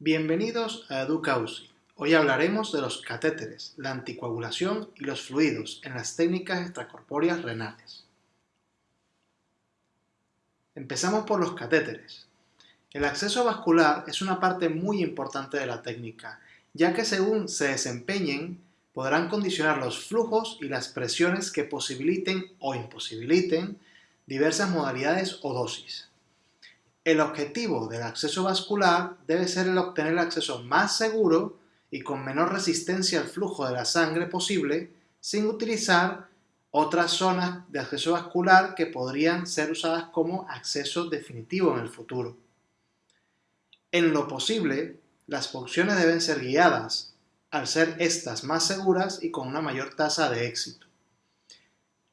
Bienvenidos a EducaUSI. Hoy hablaremos de los catéteres, la anticoagulación y los fluidos en las técnicas extracorpóreas renales. Empezamos por los catéteres. El acceso vascular es una parte muy importante de la técnica, ya que según se desempeñen, podrán condicionar los flujos y las presiones que posibiliten o imposibiliten diversas modalidades o dosis. El objetivo del acceso vascular debe ser el obtener el acceso más seguro y con menor resistencia al flujo de la sangre posible sin utilizar otras zonas de acceso vascular que podrían ser usadas como acceso definitivo en el futuro. En lo posible, las funciones deben ser guiadas, al ser estas más seguras y con una mayor tasa de éxito.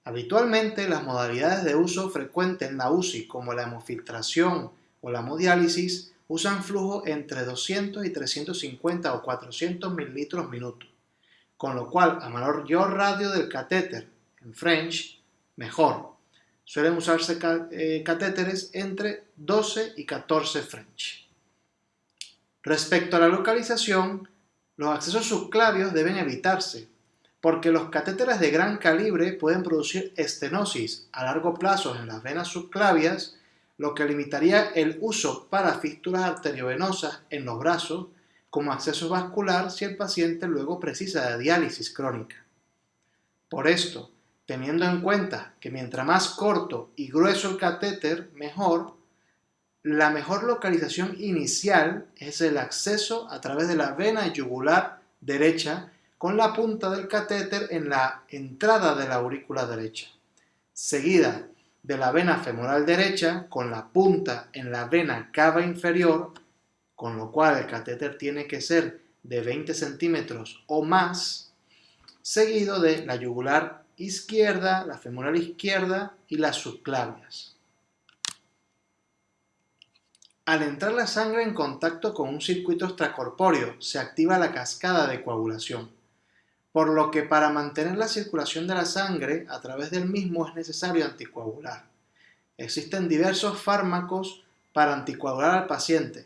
Habitualmente, las modalidades de uso frecuente en la UCI, como la hemofiltración, o la hemodiálisis usan flujo entre 200 y 350 o 400 mililitros minuto, con lo cual a mayor radio del catéter, en French, mejor. Suelen usarse eh, catéteres entre 12 y 14 French. Respecto a la localización, los accesos subclavios deben evitarse, porque los catéteres de gran calibre pueden producir estenosis a largo plazo en las venas subclavias lo que limitaría el uso para fístulas arteriovenosas en los brazos como acceso vascular si el paciente luego precisa de diálisis crónica. Por esto, teniendo en cuenta que mientras más corto y grueso el catéter, mejor, la mejor localización inicial es el acceso a través de la vena yugular derecha con la punta del catéter en la entrada de la aurícula derecha, seguida de la vena femoral derecha con la punta en la vena cava inferior, con lo cual el catéter tiene que ser de 20 centímetros o más, seguido de la yugular izquierda, la femoral izquierda y las subclavias. Al entrar la sangre en contacto con un circuito extracorpóreo, se activa la cascada de coagulación por lo que para mantener la circulación de la sangre a través del mismo es necesario anticoagular. Existen diversos fármacos para anticoagular al paciente,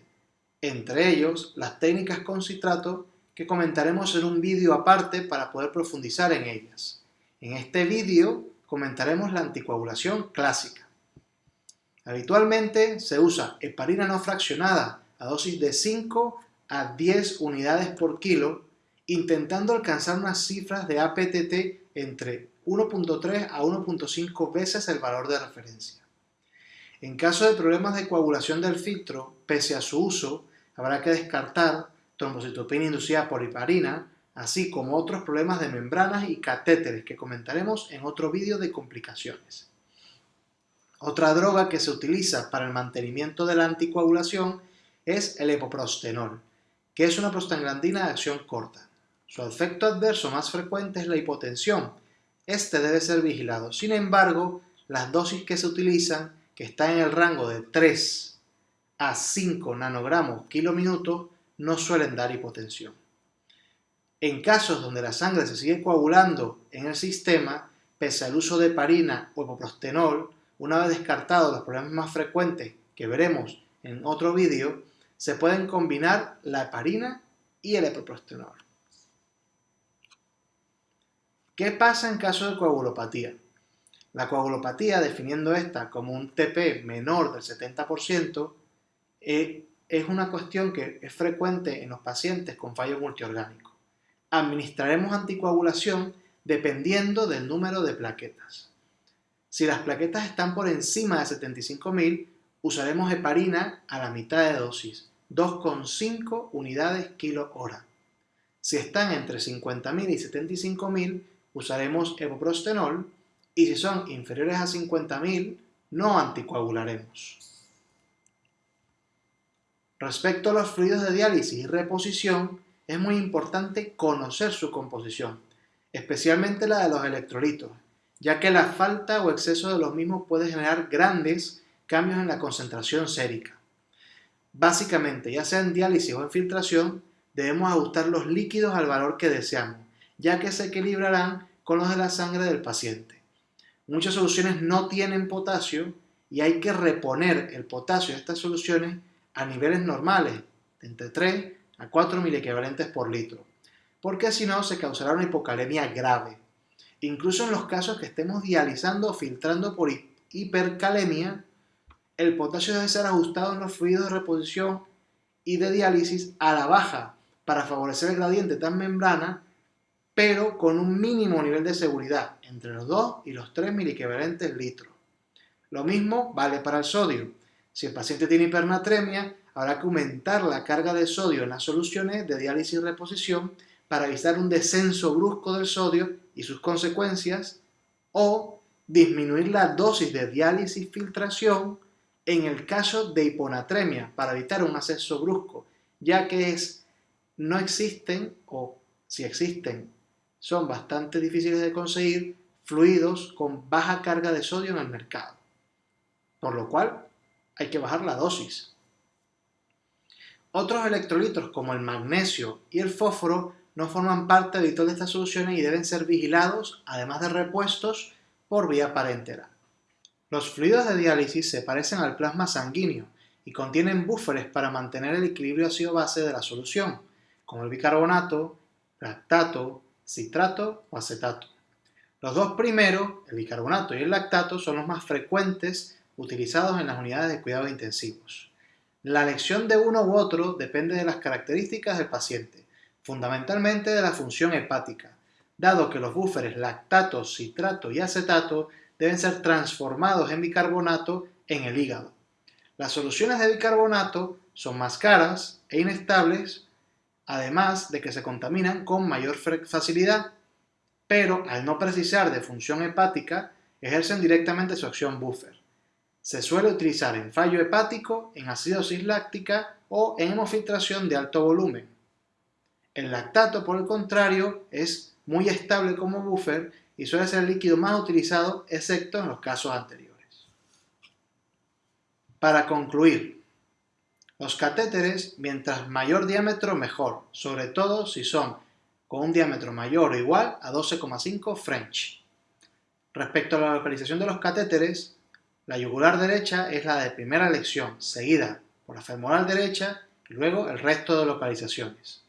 entre ellos las técnicas con citrato que comentaremos en un vídeo aparte para poder profundizar en ellas. En este vídeo comentaremos la anticoagulación clásica. Habitualmente se usa heparina no fraccionada a dosis de 5 a 10 unidades por kilo intentando alcanzar unas cifras de APTT entre 1.3 a 1.5 veces el valor de referencia. En caso de problemas de coagulación del filtro, pese a su uso, habrá que descartar trombocitopenia inducida por hiparina, así como otros problemas de membranas y catéteres que comentaremos en otro vídeo de complicaciones. Otra droga que se utiliza para el mantenimiento de la anticoagulación es el epoprostenol, que es una prostaglandina de acción corta. Su efecto adverso más frecuente es la hipotensión. Este debe ser vigilado. Sin embargo, las dosis que se utilizan, que están en el rango de 3 a 5 nanogramos kilo minuto, no suelen dar hipotensión. En casos donde la sangre se sigue coagulando en el sistema, pese al uso de parina o epoprostenol, una vez descartados los problemas más frecuentes que veremos en otro vídeo, se pueden combinar la heparina y el epoprostenol. ¿Qué pasa en caso de coagulopatía? La coagulopatía, definiendo esta como un TP menor del 70%, eh, es una cuestión que es frecuente en los pacientes con fallo multiorgánico. Administraremos anticoagulación dependiendo del número de plaquetas. Si las plaquetas están por encima de 75.000, usaremos heparina a la mitad de dosis, 2,5 unidades kilo hora. Si están entre 50.000 y 75.000, usaremos epoprostenol y si son inferiores a 50.000 no anticoagularemos. Respecto a los fluidos de diálisis y reposición, es muy importante conocer su composición, especialmente la de los electrolitos, ya que la falta o exceso de los mismos puede generar grandes cambios en la concentración sérica. Básicamente, ya sea en diálisis o en filtración, debemos ajustar los líquidos al valor que deseamos, ya que se equilibrarán con los de la sangre del paciente. Muchas soluciones no tienen potasio y hay que reponer el potasio de estas soluciones a niveles normales, entre 3 a 4 miliequivalentes por litro, porque si no se causará una hipocalemia grave. Incluso en los casos que estemos dializando o filtrando por hipercalemia, el potasio debe ser ajustado en los fluidos de reposición y de diálisis a la baja para favorecer el gradiente tan membrana, pero con un mínimo nivel de seguridad, entre los 2 y los 3 miliequivalentes litro. Lo mismo vale para el sodio. Si el paciente tiene hipernatremia, habrá que aumentar la carga de sodio en las soluciones de diálisis y reposición para evitar un descenso brusco del sodio y sus consecuencias, o disminuir la dosis de diálisis filtración en el caso de hiponatremia para evitar un ascenso brusco, ya que es, no existen, o si existen, son bastante difíciles de conseguir, fluidos con baja carga de sodio en el mercado. Por lo cual, hay que bajar la dosis. Otros electrolitos como el magnesio y el fósforo no forman parte habitual de estas soluciones y deben ser vigilados, además de repuestos, por vía parenteral. Los fluidos de diálisis se parecen al plasma sanguíneo y contienen búferes para mantener el equilibrio ácido-base de la solución, como el bicarbonato, lactato, citrato o acetato. Los dos primeros, el bicarbonato y el lactato, son los más frecuentes utilizados en las unidades de cuidados intensivos. La elección de uno u otro depende de las características del paciente, fundamentalmente de la función hepática, dado que los búferes lactato, citrato y acetato deben ser transformados en bicarbonato en el hígado. Las soluciones de bicarbonato son más caras e inestables, además de que se contaminan con mayor facilidad, pero al no precisar de función hepática, ejercen directamente su acción buffer. Se suele utilizar en fallo hepático, en acidosis láctica o en hemofiltración de alto volumen. El lactato, por el contrario, es muy estable como buffer y suele ser el líquido más utilizado, excepto en los casos anteriores. Para concluir, los catéteres, mientras mayor diámetro, mejor, sobre todo si son con un diámetro mayor o igual a 12,5 French. Respecto a la localización de los catéteres, la yugular derecha es la de primera elección, seguida por la femoral derecha y luego el resto de localizaciones.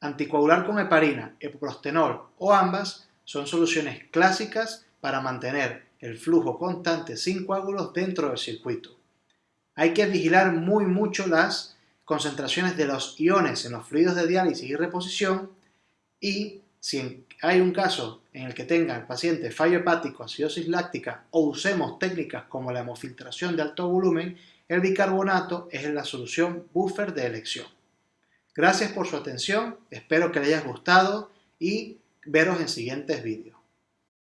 Anticoagular con heparina, epoprostenol o ambas son soluciones clásicas para mantener el flujo constante sin coágulos dentro del circuito. Hay que vigilar muy mucho las concentraciones de los iones en los fluidos de diálisis y reposición y si hay un caso en el que tenga el paciente fallo hepático, acidosis láctica o usemos técnicas como la hemofiltración de alto volumen, el bicarbonato es la solución buffer de elección. Gracias por su atención, espero que les haya gustado y veros en siguientes vídeos.